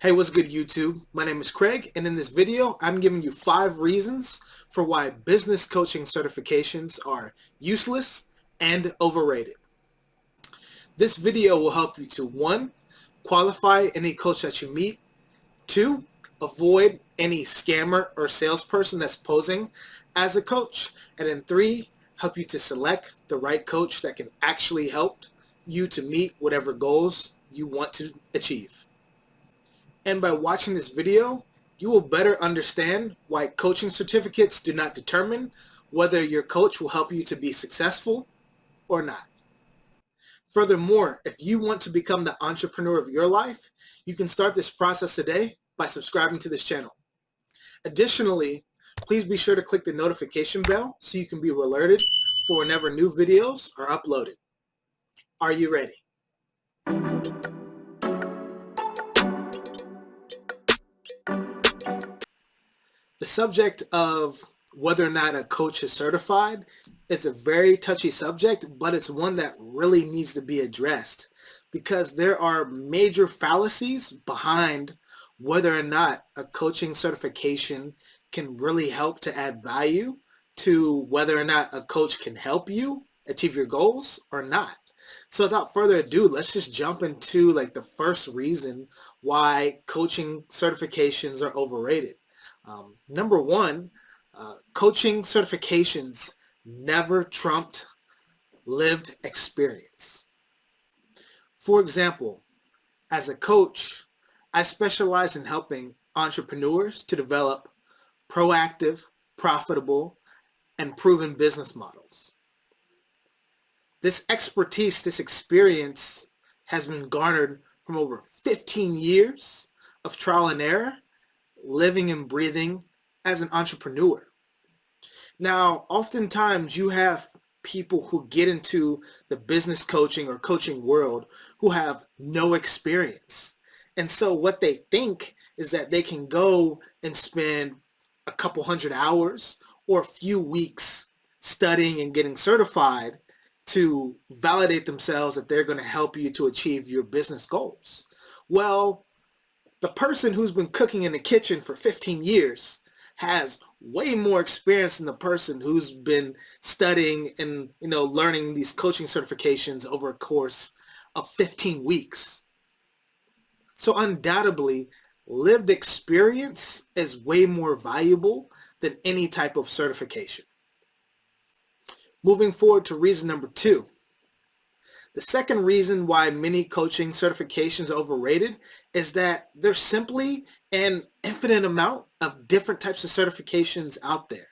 Hey, what's good YouTube? My name is Craig and in this video I'm giving you five reasons for why business coaching certifications are useless and overrated. This video will help you to one, qualify any coach that you meet, two, avoid any scammer or salesperson that's posing as a coach, and then three, help you to select the right coach that can actually help you to meet whatever goals you want to achieve. And by watching this video, you will better understand why coaching certificates do not determine whether your coach will help you to be successful or not. Furthermore, if you want to become the entrepreneur of your life, you can start this process today by subscribing to this channel. Additionally, please be sure to click the notification bell so you can be alerted for whenever new videos are uploaded. Are you ready? The subject of whether or not a coach is certified is a very touchy subject, but it's one that really needs to be addressed because there are major fallacies behind whether or not a coaching certification can really help to add value to whether or not a coach can help you achieve your goals or not. So without further ado, let's just jump into like the first reason why coaching certifications are overrated. Um, number one, uh, coaching certifications never trumped lived experience. For example, as a coach, I specialize in helping entrepreneurs to develop proactive, profitable, and proven business models. This expertise, this experience has been garnered from over 15 years of trial and error living and breathing as an entrepreneur. Now, oftentimes you have people who get into the business coaching or coaching world who have no experience. And so what they think is that they can go and spend a couple hundred hours or a few weeks studying and getting certified to validate themselves that they're going to help you to achieve your business goals. Well, the person who's been cooking in the kitchen for 15 years has way more experience than the person who's been studying and you know learning these coaching certifications over a course of 15 weeks. So undoubtedly, lived experience is way more valuable than any type of certification. Moving forward to reason number two. The second reason why many coaching certifications are overrated is that there's simply an infinite amount of different types of certifications out there.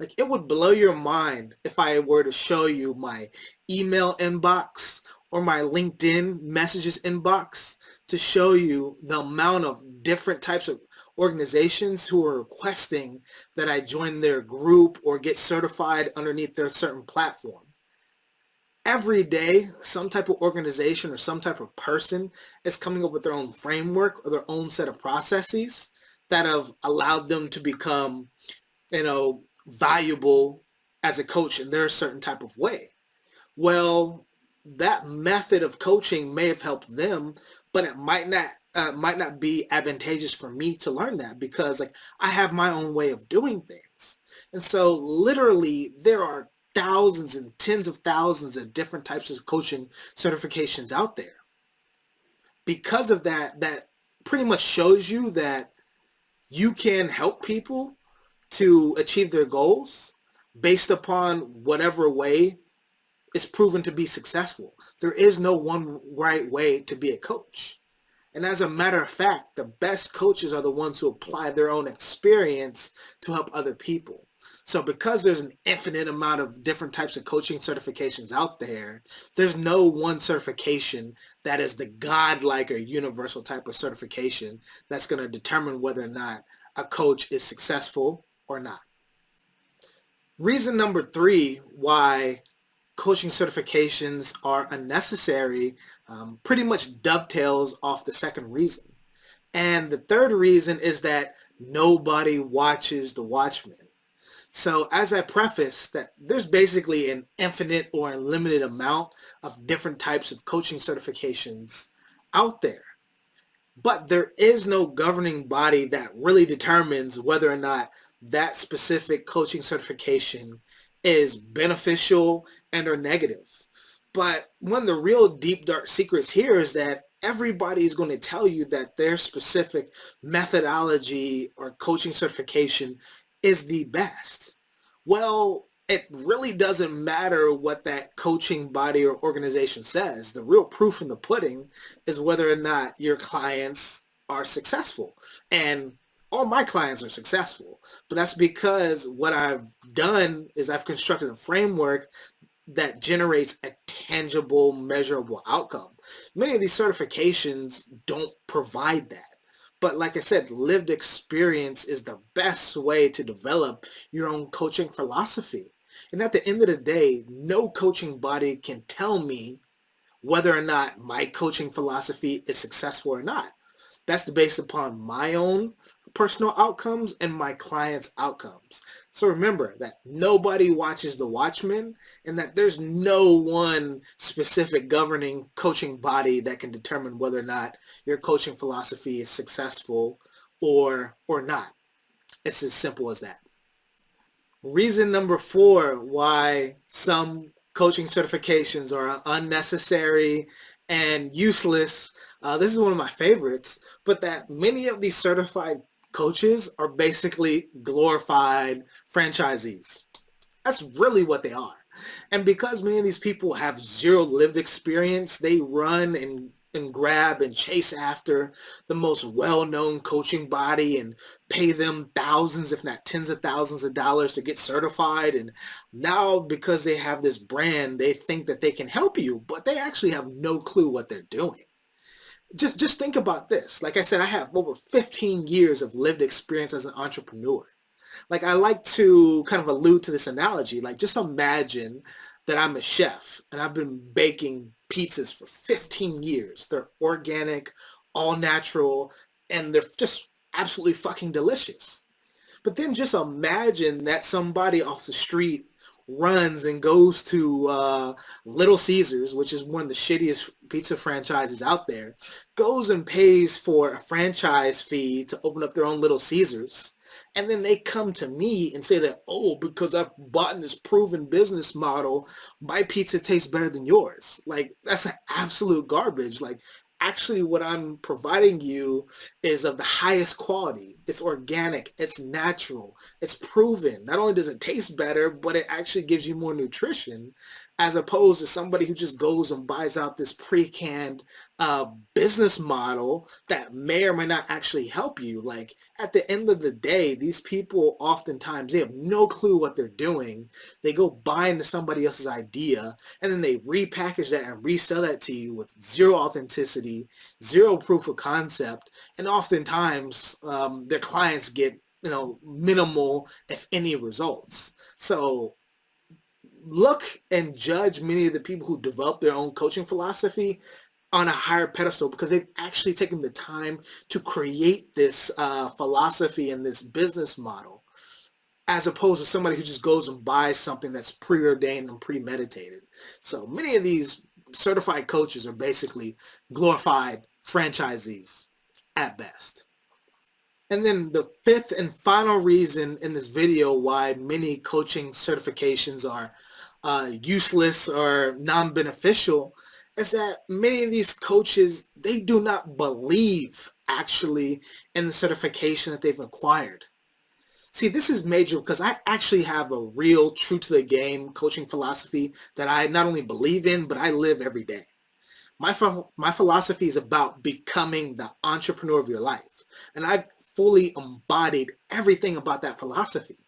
Like it would blow your mind if I were to show you my email inbox or my LinkedIn messages inbox to show you the amount of different types of organizations who are requesting that I join their group or get certified underneath their certain platform every day some type of organization or some type of person is coming up with their own framework or their own set of processes that have allowed them to become you know valuable as a coach in their certain type of way. Well that method of coaching may have helped them but it might not uh, might not be advantageous for me to learn that because like I have my own way of doing things. And so literally there are thousands and tens of thousands of different types of coaching certifications out there. Because of that, that pretty much shows you that you can help people to achieve their goals based upon whatever way is proven to be successful. There is no one right way to be a coach. And as a matter of fact, the best coaches are the ones who apply their own experience to help other people. So because there's an infinite amount of different types of coaching certifications out there, there's no one certification that is the godlike or universal type of certification that's going to determine whether or not a coach is successful or not. Reason number three why coaching certifications are unnecessary um, pretty much dovetails off the second reason. And the third reason is that nobody watches the watchman. So as I preface that there's basically an infinite or unlimited amount of different types of coaching certifications out there. but there is no governing body that really determines whether or not that specific coaching certification is beneficial and or negative. But one of the real deep dark secrets here is that everybody is going to tell you that their specific methodology or coaching certification is the best. Well, it really doesn't matter what that coaching body or organization says. The real proof in the pudding is whether or not your clients are successful. And all my clients are successful, but that's because what I've done is I've constructed a framework that generates a tangible, measurable outcome. Many of these certifications don't provide that. But like I said, lived experience is the best way to develop your own coaching philosophy. And at the end of the day, no coaching body can tell me whether or not my coaching philosophy is successful or not. That's based upon my own personal outcomes and my clients' outcomes. So remember that nobody watches The Watchmen and that there's no one specific governing coaching body that can determine whether or not your coaching philosophy is successful or, or not. It's as simple as that. Reason number four why some coaching certifications are unnecessary and useless. Uh, this is one of my favorites, but that many of these certified coaches are basically glorified franchisees. That's really what they are. And because many of these people have zero lived experience, they run and and grab and chase after the most well-known coaching body and pay them thousands if not tens of thousands of dollars to get certified and now because they have this brand they think that they can help you but they actually have no clue what they're doing just just think about this. Like I said, I have over 15 years of lived experience as an entrepreneur. Like I like to kind of allude to this analogy. Like just imagine that I'm a chef and I've been baking pizzas for 15 years. They're organic, all natural, and they're just absolutely fucking delicious. But then just imagine that somebody off the street runs and goes to uh, Little Caesars, which is one of the shittiest pizza franchises out there, goes and pays for a franchise fee to open up their own Little Caesars. And then they come to me and say that, oh, because I've bought in this proven business model, my pizza tastes better than yours. Like, that's absolute garbage. Like, actually what I'm providing you is of the highest quality. It's organic, it's natural, it's proven. Not only does it taste better, but it actually gives you more nutrition as opposed to somebody who just goes and buys out this pre-canned uh, business model that may or may not actually help you. Like at the end of the day, these people oftentimes, they have no clue what they're doing. They go buy into somebody else's idea and then they repackage that and resell that to you with zero authenticity, zero proof of concept. And oftentimes um, their clients get, you know, minimal, if any results. So look and judge many of the people who develop their own coaching philosophy on a higher pedestal because they've actually taken the time to create this uh, philosophy and this business model as opposed to somebody who just goes and buys something that's preordained and premeditated. So many of these certified coaches are basically glorified franchisees at best. And then the fifth and final reason in this video why many coaching certifications are uh, useless or non-beneficial is that many of these coaches, they do not believe actually in the certification that they've acquired. See, this is major because I actually have a real true to the game coaching philosophy that I not only believe in, but I live every day. My, my philosophy is about becoming the entrepreneur of your life. And I've fully embodied everything about that philosophy.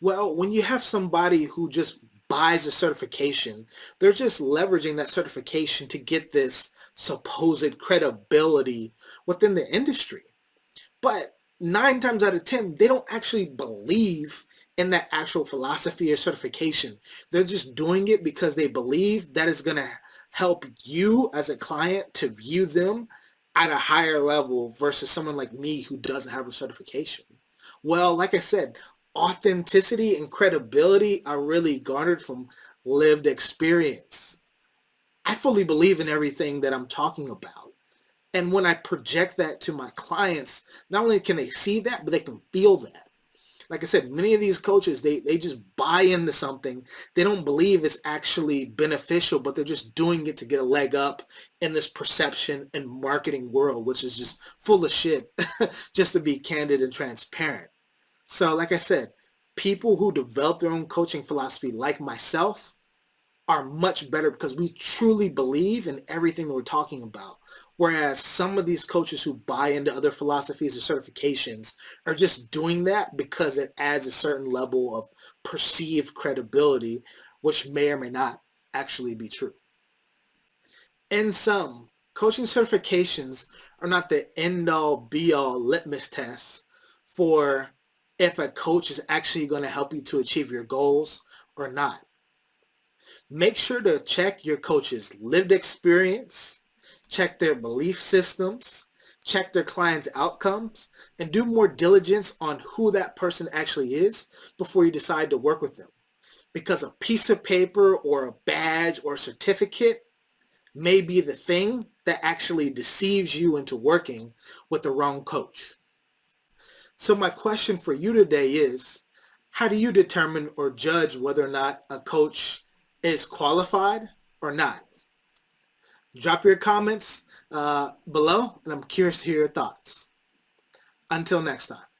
Well, when you have somebody who just buys a certification, they're just leveraging that certification to get this supposed credibility within the industry. But nine times out of 10, they don't actually believe in that actual philosophy or certification. They're just doing it because they believe that is going to help you as a client to view them at a higher level versus someone like me who doesn't have a certification. Well, like I said, authenticity and credibility are really garnered from lived experience. I fully believe in everything that I'm talking about. And when I project that to my clients, not only can they see that, but they can feel that. Like I said, many of these coaches, they, they just buy into something. They don't believe it's actually beneficial, but they're just doing it to get a leg up in this perception and marketing world, which is just full of shit, just to be candid and transparent. So like I said, people who develop their own coaching philosophy like myself are much better because we truly believe in everything that we're talking about. Whereas some of these coaches who buy into other philosophies or certifications are just doing that because it adds a certain level of perceived credibility, which may or may not actually be true. In sum, coaching certifications are not the end all be all litmus tests for if a coach is actually going to help you to achieve your goals or not. Make sure to check your coach's lived experience, check their belief systems, check their clients' outcomes, and do more diligence on who that person actually is before you decide to work with them. Because a piece of paper or a badge or a certificate may be the thing that actually deceives you into working with the wrong coach. So my question for you today is, how do you determine or judge whether or not a coach is qualified or not? Drop your comments uh, below, and I'm curious to hear your thoughts. Until next time.